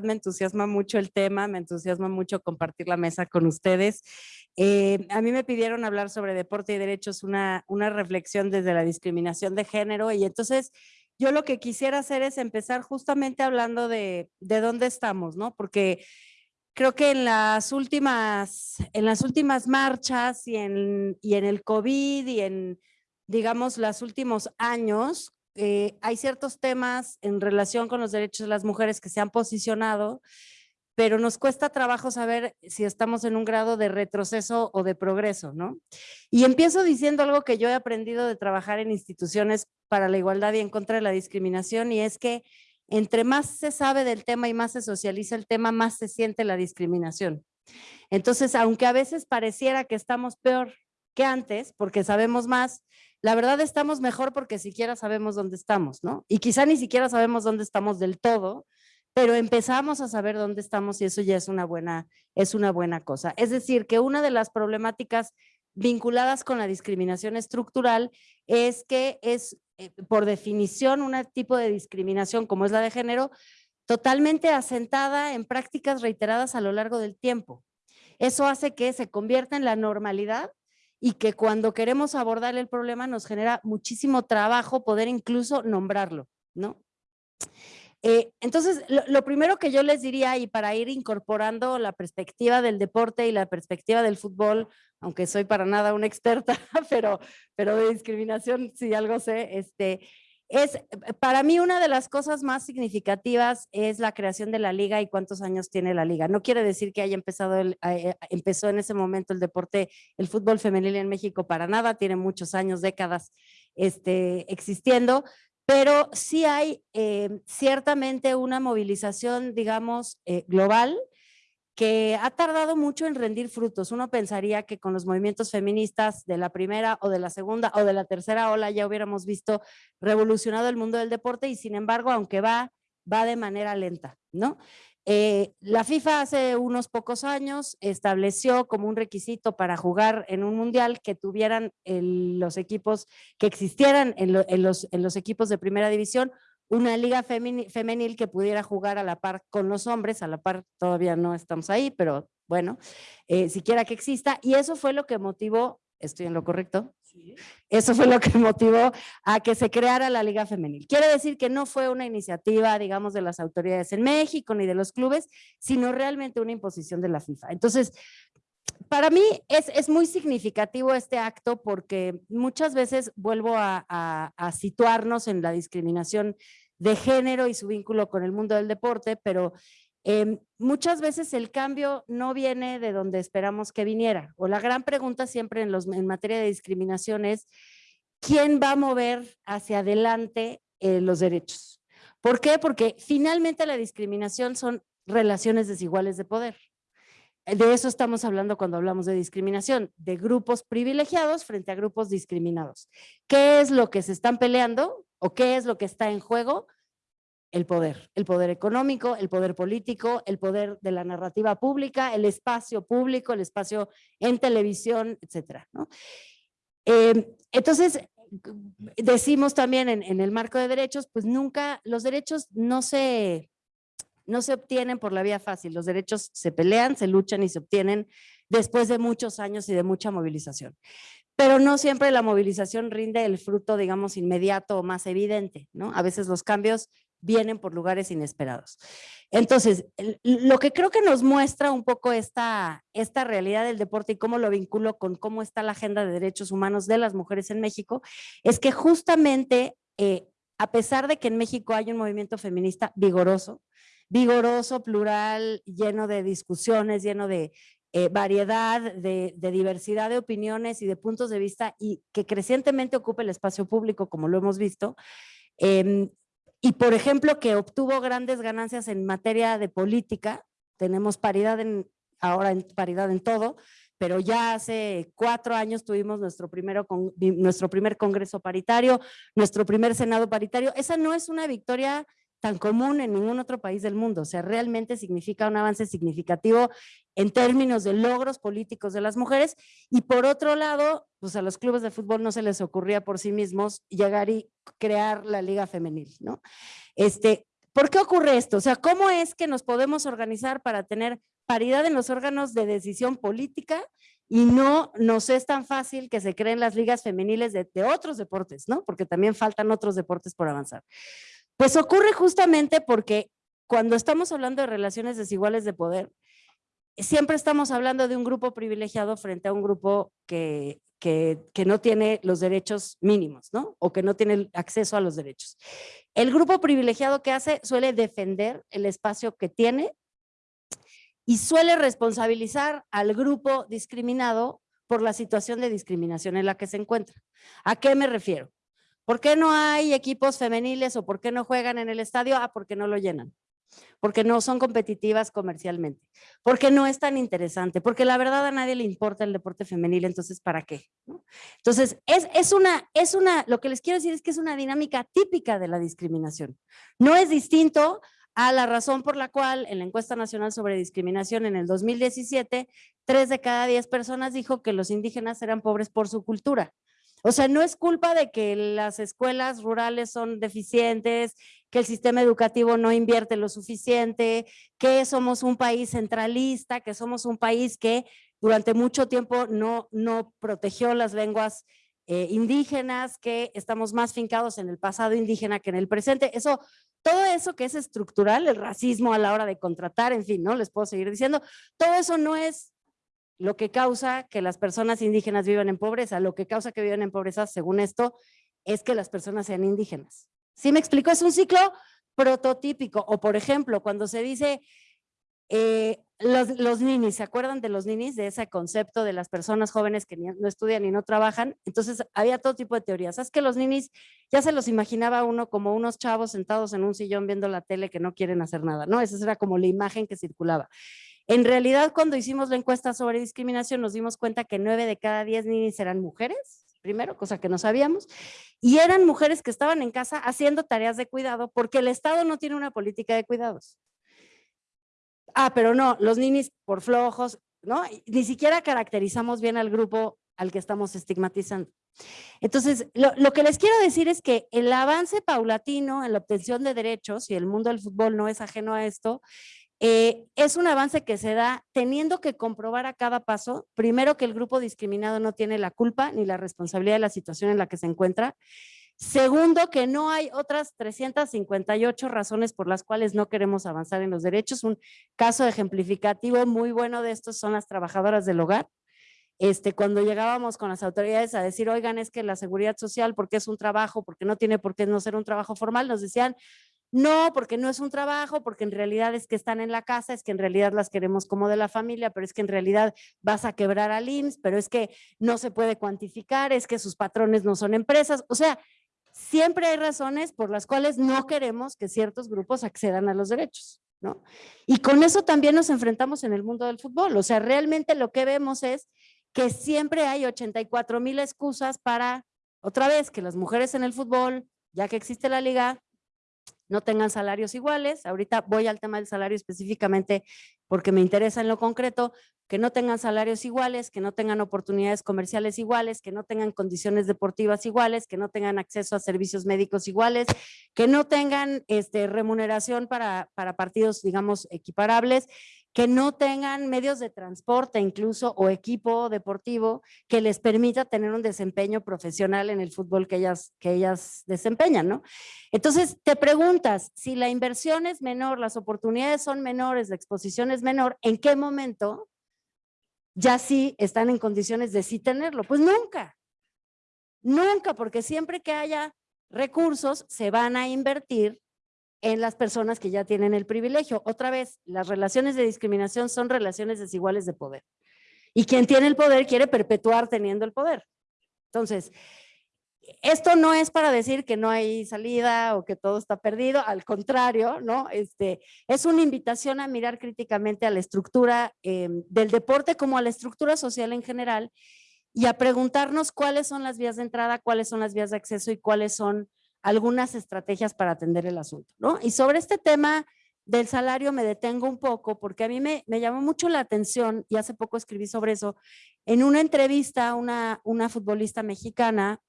me entusiasma mucho el tema, me entusiasma mucho compartir la mesa con ustedes. Eh, a mí me pidieron hablar sobre deporte y derechos, una, reflexión desde la discriminación de género y entonces yo lo que quisiera hacer es empezar justamente hablando de, de dónde estamos, ¿no? Porque creo que en las últimas, en las últimas marchas y en el COVID y en, digamos, los últimos años, eh, hay ciertos temas en relación con los derechos de las mujeres que se han posicionado, pero nos cuesta trabajo saber si estamos en un grado de retroceso o de progreso, ¿no? Y empiezo diciendo algo que yo he aprendido de trabajar en instituciones para la igualdad y en contra de la discriminación, y es que entre más se sabe del tema y más se socializa el tema, más se siente la discriminación. Entonces, aunque a veces pareciera que estamos peor que antes, porque sabemos más, la verdad estamos mejor porque siquiera sabemos dónde estamos, ¿no? Y quizá ni siquiera sabemos dónde estamos del todo, pero empezamos a saber dónde estamos y eso ya es una buena, es una buena cosa. Es decir, que una de las problemáticas vinculadas con la discriminación estructural es que es, eh, por definición, un tipo de discriminación como es la de género, totalmente asentada en prácticas reiteradas a lo largo del tiempo. Eso hace que se convierta en la normalidad y que cuando queremos abordar el problema nos genera muchísimo trabajo poder incluso nombrarlo, ¿no? Eh, entonces, lo, primero que yo les diría, y para ir incorporando la perspectiva del deporte y la perspectiva del fútbol, aunque soy para nada una experta, pero, pero de discriminación sí algo sé, este, es, eh, para mí una de las cosas más significativas es la creación de la liga y cuántos años tiene la liga. No quiere decir que haya empezado, el, eh, empezó en ese momento el deporte, el fútbol femenil en México para nada, tiene muchos años, décadas este, existiendo, pero sí hay eh, ciertamente una movilización, digamos, global que ha tardado mucho en rendir frutos. Uno pensaría que con los movimientos feministas de la primera o de la segunda o de la tercera ola ya hubiéramos visto revolucionado el mundo del deporte y sin embargo, aunque va, va de manera lenta, ¿no? Eh, la FIFA hace unos pocos años estableció como un requisito para jugar en un mundial que tuvieran los equipos, que existieran en, los, en los equipos de primera división una liga femenil que pudiera jugar a la par con los hombres, a la par todavía no estamos ahí, pero bueno, eh, siquiera que exista, y eso fue lo que motivó, estoy en lo correcto, eso fue lo que motivó a que se creara la liga femenil. Quiere decir que no fue una iniciativa, digamos, de las autoridades en México ni de los clubes, sino realmente una imposición de la FIFA. Entonces, para mí es, es, muy significativo este acto porque muchas veces vuelvo a, a situarnos en la discriminación de género y su vínculo con el mundo del deporte, pero em, muchas veces el cambio no viene de donde esperamos que viniera. O la gran pregunta siempre en, los, en materia de discriminación es, ¿quién va a mover hacia adelante eh, los derechos? ¿Por qué? Porque finalmente la discriminación son relaciones desiguales de poder. De eso estamos hablando cuando hablamos de discriminación, de grupos privilegiados frente a grupos discriminados. ¿Qué es lo que se están peleando? ¿O qué es lo que está en juego? El poder, el poder económico, el poder político, el poder de la narrativa pública, el espacio público, el espacio en televisión, etcétera. Em, entonces, decimos también en, en, el marco de derechos, pues nunca, los derechos no se, no se obtienen por la vía fácil, los derechos se pelean, se luchan y se obtienen después de muchos años y de mucha movilización pero no siempre la movilización rinde el fruto, digamos, inmediato o más evidente, ¿no? A veces los cambios vienen por lugares inesperados. Entonces, lo que creo que nos muestra un poco esta, esta realidad del deporte y cómo lo vinculo con cómo está la agenda de derechos humanos de las mujeres en México, es que justamente, eh, a pesar de que en México hay un movimiento feminista vigoroso, vigoroso, plural, lleno de discusiones, lleno de eh, variedad, de, diversidad de opiniones y de puntos de vista y que crecientemente ocupa el espacio público, como lo hemos visto. Em, y, por ejemplo, que obtuvo grandes ganancias en materia de política. Tenemos paridad en, ahora en paridad en todo, pero ya hace cuatro años tuvimos nuestro, primero con, nuestro primer congreso paritario, nuestro primer senado paritario. Esa no es una victoria tan común en ningún otro país del mundo. O sea, realmente significa un avance significativo en términos de logros políticos de las mujeres. Y por otro lado, pues a los clubes de fútbol no se les ocurría por sí mismos llegar y crear la liga femenil, ¿no? Este, ¿Por qué ocurre esto? O sea, ¿cómo es que nos podemos organizar para tener paridad en los órganos de decisión política y no nos es tan fácil que se creen las ligas femeniles de, de otros deportes, ¿no? Porque también faltan otros deportes por avanzar. Pues ocurre justamente porque cuando estamos hablando de relaciones desiguales de poder, siempre estamos hablando de un grupo privilegiado frente a un grupo que, que, no tiene los derechos mínimos, ¿no? O que no tiene acceso a los derechos. El grupo privilegiado que hace suele defender el espacio que tiene y suele responsabilizar al grupo discriminado por la situación de discriminación en la que se encuentra. ¿A qué me refiero? ¿Por qué no hay equipos femeniles o por qué no juegan en el estadio? Ah, porque no lo llenan porque no son competitivas comercialmente, porque no es tan interesante, porque la verdad a nadie le importa el deporte femenil, entonces ¿para qué? Entonces, es, es, una, es una, lo que les quiero decir es que es una dinámica típica de la discriminación. No es distinto a la razón por la cual en la encuesta nacional sobre discriminación en el 2017, tres de cada diez personas dijo que los indígenas eran pobres por su cultura. O sea, no es culpa de que las escuelas rurales son deficientes, que el sistema educativo no invierte lo suficiente, que somos un país centralista, que somos un país que durante mucho tiempo no, no protegió las lenguas eh, indígenas, que estamos más fincados en el pasado indígena que en el presente. Eso, todo eso que es estructural, el racismo a la hora de contratar, en fin, ¿no? Les puedo seguir diciendo, todo eso no es lo que causa que las personas indígenas vivan en pobreza, lo que causa que vivan en pobreza, según esto, es que las personas sean indígenas. ¿Sí me explico? Es un ciclo prototípico. O por ejemplo, cuando se dice eh, los, los, ninis, ¿se acuerdan de los ninis? De ese concepto de las personas jóvenes que no estudian y no trabajan. Entonces había todo tipo de teorías. ¿Sabes que los ninis ya se los imaginaba uno como unos chavos sentados en un sillón viendo la tele que no quieren hacer nada? ¿no? Esa era como la imagen que circulaba. En realidad, cuando hicimos la encuesta sobre discriminación, nos dimos cuenta que nueve de cada diez niñas eran mujeres, primero, cosa que no sabíamos, y eran mujeres que estaban en casa haciendo tareas de cuidado porque el Estado no tiene una política de cuidados. Ah, pero no, los ninis por flojos, ¿no? Ni siquiera caracterizamos bien al grupo al que estamos estigmatizando. Entonces, lo, lo, que les quiero decir es que el avance paulatino en la obtención de derechos, y el mundo del fútbol no es ajeno a esto, eh, es un avance que se da teniendo que comprobar a cada paso, primero que el grupo discriminado no tiene la culpa ni la responsabilidad de la situación en la que se encuentra, Segundo, que no hay otras 358 razones por las cuales no queremos avanzar en los derechos. Un caso ejemplificativo muy bueno de esto son las trabajadoras del hogar. Este, cuando llegábamos con las autoridades a decir, oigan, es que la seguridad social, porque es un trabajo, porque no tiene por qué no ser un trabajo formal, nos decían, no, porque no es un trabajo, porque en realidad es que están en la casa, es que en realidad las queremos como de la familia, pero es que en realidad vas a quebrar al IMSS, pero es que no se puede cuantificar, es que sus patrones no son empresas. O sea, siempre hay razones por las cuales no queremos que ciertos grupos accedan a los derechos. ¿no? Y con eso también nos enfrentamos en el mundo del fútbol. O sea, realmente lo que vemos es que siempre hay 84 mil excusas para, otra vez, que las mujeres en el fútbol, ya que existe la liga, no tengan salarios iguales. Ahorita voy al tema del salario específicamente porque me interesa en lo concreto, que no tengan salarios iguales, que no tengan oportunidades comerciales iguales, que no tengan condiciones deportivas iguales, que no tengan acceso a servicios médicos iguales, que no tengan este, remuneración para, para partidos, digamos, equiparables que no tengan medios de transporte incluso o equipo deportivo que les permita tener un desempeño profesional en el fútbol que ellas, que ellas desempeñan, ¿no? Entonces te preguntas, si la inversión es menor, las oportunidades son menores, la exposición es menor, ¿en qué momento ya sí están en condiciones de sí tenerlo? Pues nunca, nunca, porque siempre que haya recursos se van a invertir en las personas que ya tienen el privilegio. Otra vez, las relaciones de discriminación son relaciones desiguales de poder. Y quien tiene el poder quiere perpetuar teniendo el poder. Entonces, esto no es para decir que no hay salida o que todo está perdido, al contrario, ¿no? Este, es una invitación a mirar críticamente a la estructura eh, del deporte como a la estructura social en general y a preguntarnos cuáles son las vías de entrada, cuáles son las vías de acceso y cuáles son algunas estrategias para atender el asunto, ¿no? Y sobre este tema del salario me detengo un poco porque a mí me, me llamó mucho la atención y hace poco escribí sobre eso. En una entrevista, una, una futbolista mexicana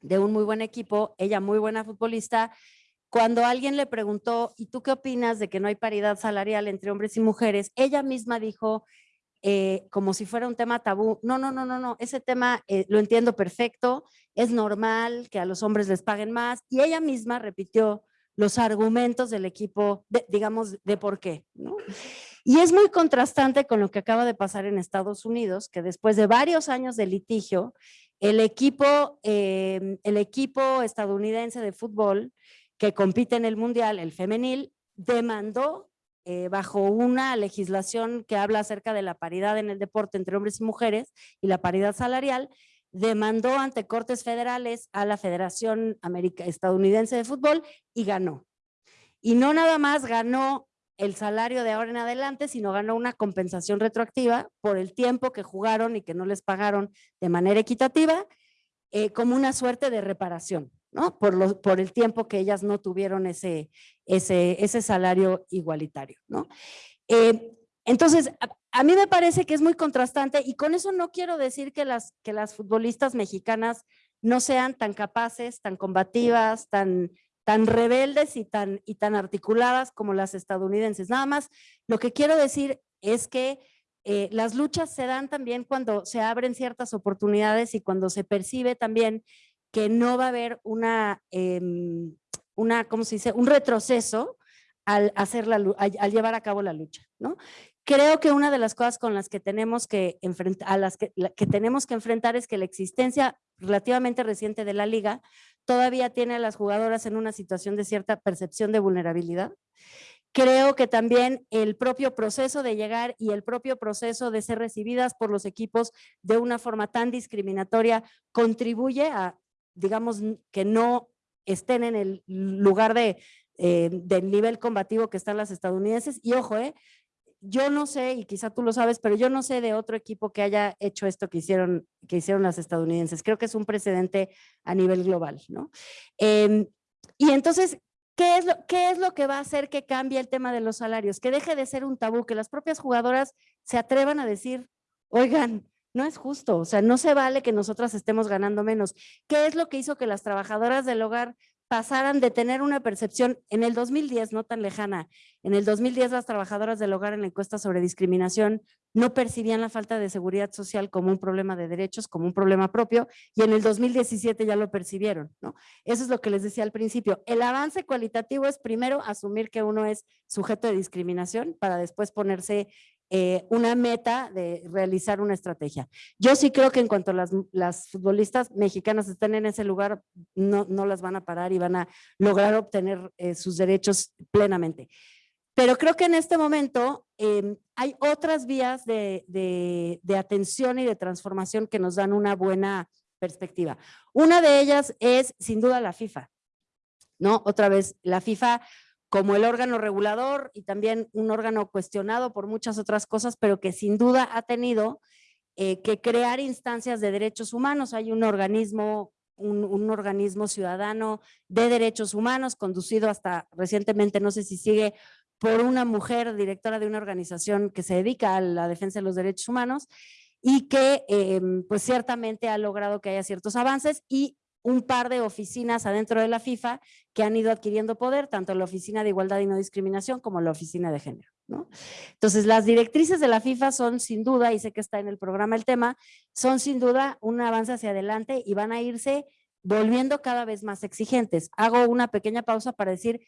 de un muy buen equipo, ella muy buena futbolista, cuando alguien le preguntó, ¿y tú qué opinas de que no hay paridad salarial entre hombres y mujeres? Ella misma dijo, eh, como si fuera un tema tabú, no, no, no, no, no, ese tema eh, lo entiendo perfecto, es normal que a los hombres les paguen más, y ella misma repitió los argumentos del equipo, digamos, de por qué. Y es muy contrastante con lo que acaba de pasar en Estados Unidos, que después de varios años de litigio, el equipo, em, el equipo estadounidense de fútbol que compite en el Mundial, el femenil, demandó eh, bajo una legislación que habla acerca de la paridad en el deporte entre hombres y mujeres y la paridad salarial, demandó ante cortes federales a la Federación Estadounidense de Fútbol y ganó. Y no nada más ganó el salario de ahora en adelante, sino ganó una compensación retroactiva por el tiempo que jugaron y que no les pagaron de manera equitativa, eh, como una suerte de reparación, ¿no? Por, el tiempo que ellas no tuvieron ese, ese, salario igualitario. Eh, entonces, a, mí me parece que es muy contrastante y con eso no quiero decir que las, que las futbolistas mexicanas no sean tan capaces, tan combativas, tan tan rebeldes y tan, y tan articuladas como las estadounidenses. Nada más, lo que quiero decir es que eh, las luchas se dan también cuando se abren ciertas oportunidades y cuando se percibe también que no va a haber una, em, una ¿cómo se dice? Un retroceso al, hacer la, al, llevar a cabo la lucha, ¿no? Creo que una de las cosas con las que tenemos que enfrentar, a las que, que tenemos que enfrentar es que la existencia relativamente reciente de la liga todavía tiene a las jugadoras en una situación de cierta percepción de vulnerabilidad. Creo que también el propio proceso de llegar y el propio proceso de ser recibidas por los equipos de una forma tan discriminatoria contribuye a, digamos, que no estén en el lugar de, eh, del nivel combativo que están las estadounidenses. Y ojo, eh, yo no sé, y quizá tú lo sabes, pero yo no sé de otro equipo que haya hecho esto que hicieron, que hicieron las estadounidenses. Creo que es un precedente a nivel global, ¿no? Em, y entonces, ¿qué es, lo, ¿qué es lo que va a hacer que cambie el tema de los salarios? Que deje de ser un tabú, que las propias jugadoras se atrevan a decir, oigan, no es justo, o sea, no se vale que nosotras estemos ganando menos. ¿Qué es lo que hizo que las trabajadoras del hogar pasaran de tener una percepción en el 2010, no tan lejana, en el 2010 las trabajadoras del hogar en la encuesta sobre discriminación no percibían la falta de seguridad social como un problema de derechos, como un problema propio, y en el 2017 ya lo percibieron, ¿no? Eso es lo que les decía al principio. El avance cualitativo es primero asumir que uno es sujeto de discriminación para después ponerse eh, una meta de realizar una estrategia. Yo sí creo que en cuanto las, las futbolistas mexicanas estén en ese lugar, no, no, las van a parar y van a lograr obtener eh, sus derechos plenamente. Pero creo que en este momento em, hay otras vías de, de, de atención y de transformación que nos dan una buena perspectiva. Una de ellas es sin duda la FIFA. ¿no? Otra vez, la FIFA como el órgano regulador y también un órgano cuestionado por muchas otras cosas, pero que sin duda ha tenido eh, que crear instancias de derechos humanos. Hay un organismo, un, organismo ciudadano de derechos humanos conducido hasta recientemente, no sé si sigue, por una mujer directora de una organización que se dedica a la defensa de los derechos humanos y que em, pues ciertamente ha logrado que haya ciertos avances y un par de oficinas adentro de la FIFA que han ido adquiriendo poder, tanto la Oficina de Igualdad y No Discriminación como la Oficina de Género. Entonces, las directrices de la FIFA son sin duda, y sé que está en el programa el tema, son sin duda un avance hacia adelante y van a irse volviendo cada vez más exigentes. Hago una pequeña pausa para decir,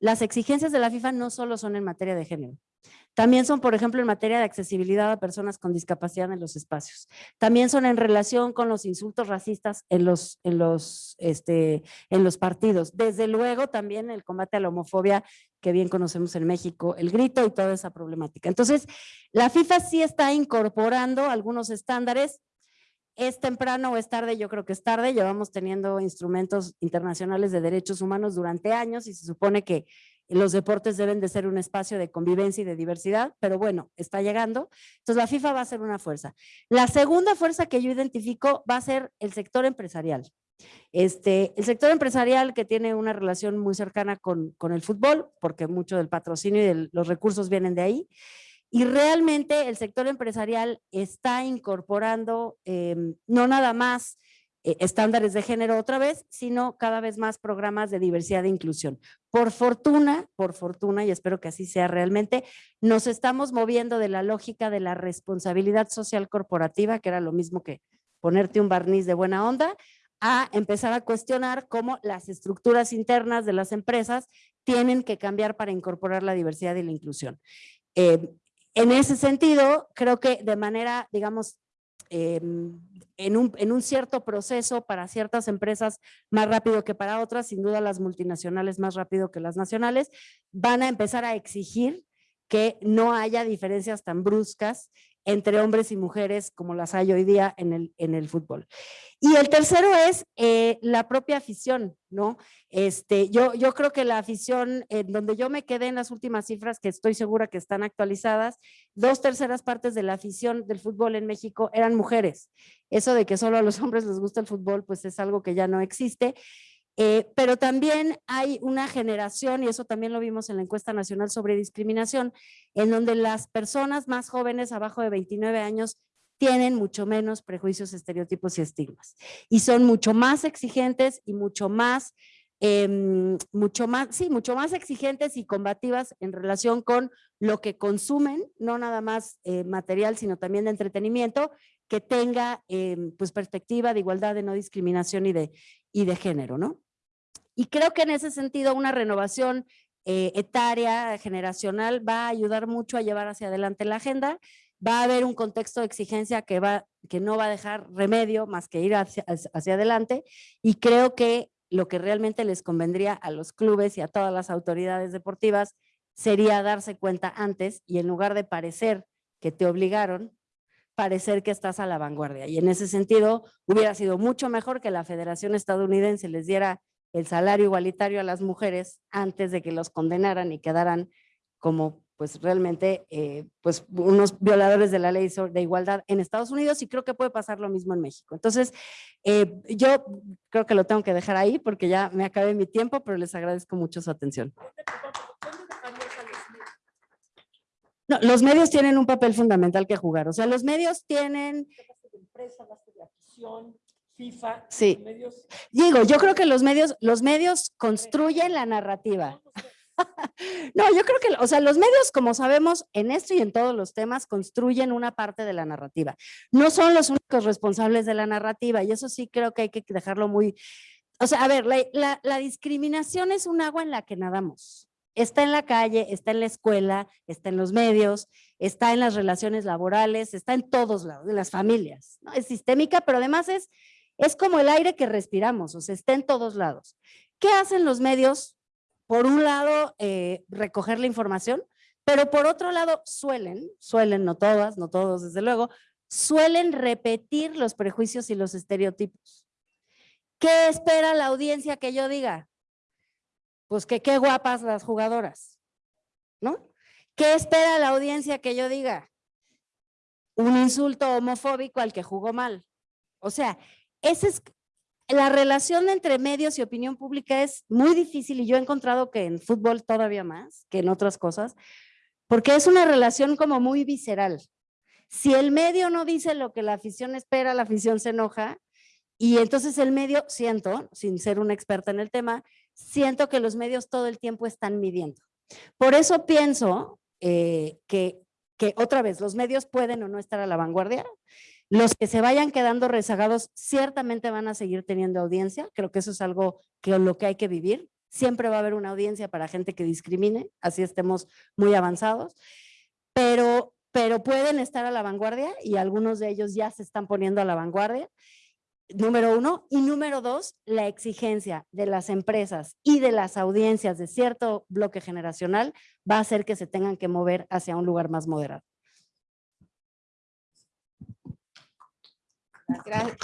las exigencias de la FIFA no solo son en materia de género. También son, por ejemplo, en materia de accesibilidad a personas con discapacidad en los espacios. También son en relación con los insultos racistas en los, este, partidos. Desde luego también el combate a la homofobia que bien conocemos en México, el grito y toda esa problemática. Entonces, la FIFA sí está incorporando algunos estándares es temprano o es tarde, yo creo que es tarde, llevamos teniendo instrumentos internacionales de derechos humanos durante años y se supone que los deportes deben de ser un espacio de convivencia y de diversidad, pero bueno, está llegando. Entonces la FIFA va a ser una fuerza. La segunda fuerza que yo identifico va a ser el sector empresarial. Este, el sector empresarial que tiene una relación muy cercana con, con el fútbol, porque mucho del patrocinio y de los recursos vienen de ahí, y realmente el sector empresarial está incorporando em, no nada más eh, estándares de género otra vez, sino cada vez más programas de diversidad e inclusión. Por fortuna, por fortuna, y espero que así sea realmente, nos estamos moviendo de la lógica de la responsabilidad social corporativa, que era lo mismo que ponerte un barniz de buena onda, a empezar a cuestionar cómo las estructuras internas de las empresas tienen que cambiar para incorporar la diversidad y la inclusión. Eh, en ese sentido, creo que de manera, digamos, em, en, un, en un cierto proceso para ciertas empresas más rápido que para otras, sin duda las multinacionales más rápido que las nacionales, van a empezar a exigir que no haya diferencias tan bruscas entre hombres y mujeres como las hay hoy día en el, en el fútbol. Y el tercero es eh, la propia afición, ¿no? Este, yo, yo creo que la afición, en donde yo me quedé en las últimas cifras que estoy segura que están actualizadas, dos terceras partes de la afición del fútbol en México eran mujeres. Eso de que solo a los hombres les gusta el fútbol, pues es algo que ya no existe. Eh, pero también hay una generación, y eso también lo vimos en la encuesta nacional sobre discriminación, en donde las personas más jóvenes, abajo de 29 años, tienen mucho menos prejuicios, estereotipos y estigmas. Y son mucho más exigentes y mucho más, em, mucho más, sí, mucho más exigentes y combativas en relación con lo que consumen, no nada más eh, material, sino también de entretenimiento, que tenga em, pues perspectiva de igualdad, de no discriminación y de, y de género, ¿no? Y creo que en ese sentido una renovación eh, etaria, generacional, va a ayudar mucho a llevar hacia adelante la agenda. Va a haber un contexto de exigencia que, va, que no va a dejar remedio más que ir hacia, hacia adelante. Y creo que lo que realmente les convendría a los clubes y a todas las autoridades deportivas sería darse cuenta antes y en lugar de parecer que te obligaron, parecer que estás a la vanguardia. Y en ese sentido hubiera sido mucho mejor que la Federación Estadounidense les diera el salario igualitario a las mujeres antes de que los condenaran y quedaran como pues realmente eh, pues unos violadores de la ley de igualdad en Estados Unidos y creo que puede pasar lo mismo en México. Entonces, eh, yo creo que lo tengo que dejar ahí porque ya me acabé mi tiempo, pero les agradezco mucho su atención. No, los medios tienen un papel fundamental que jugar. O sea, los medios tienen... FIFA, sí. Medios... Digo, yo creo que los medios, los medios construyen la narrativa. No, yo creo que, o sea, los medios, como sabemos, en esto y en todos los temas, construyen una parte de la narrativa. No son los únicos responsables de la narrativa y eso sí creo que hay que dejarlo muy... O sea, a ver, la, la discriminación es un agua en la que nadamos. Está en la calle, está en la escuela, está en los medios, está en las relaciones laborales, está en todos lados, en las familias. ¿no? Es sistémica, pero además es es como el aire que respiramos, o sea, está en todos lados. ¿Qué hacen los medios? Por un lado, eh, recoger la información, pero por otro lado, suelen, suelen, no todas, no todos desde luego, suelen repetir los prejuicios y los estereotipos. ¿Qué espera la audiencia que yo diga? Pues que qué guapas las jugadoras, ¿no? ¿Qué espera la audiencia que yo diga? Un insulto homofóbico al que jugó mal. O sea, esa es, la relación entre medios y opinión pública es muy difícil y yo he encontrado que en fútbol todavía más que en otras cosas, porque es una relación como muy visceral. Si el medio no dice lo que la afición espera, la afición se enoja y entonces el medio, siento, sin ser una experta en el tema, siento que los medios todo el tiempo están midiendo. Por eso pienso eh, que, que otra vez los medios pueden o no estar a la vanguardia, los que se vayan quedando rezagados ciertamente van a seguir teniendo audiencia. Creo que eso es algo que lo que hay que vivir. Siempre va a haber una audiencia para gente que discrimine, así estemos muy avanzados. Pero, pero pueden estar a la vanguardia y algunos de ellos ya se están poniendo a la vanguardia. Número uno. Y número dos, la exigencia de las empresas y de las audiencias de cierto bloque generacional va a hacer que se tengan que mover hacia un lugar más moderado. Gracias.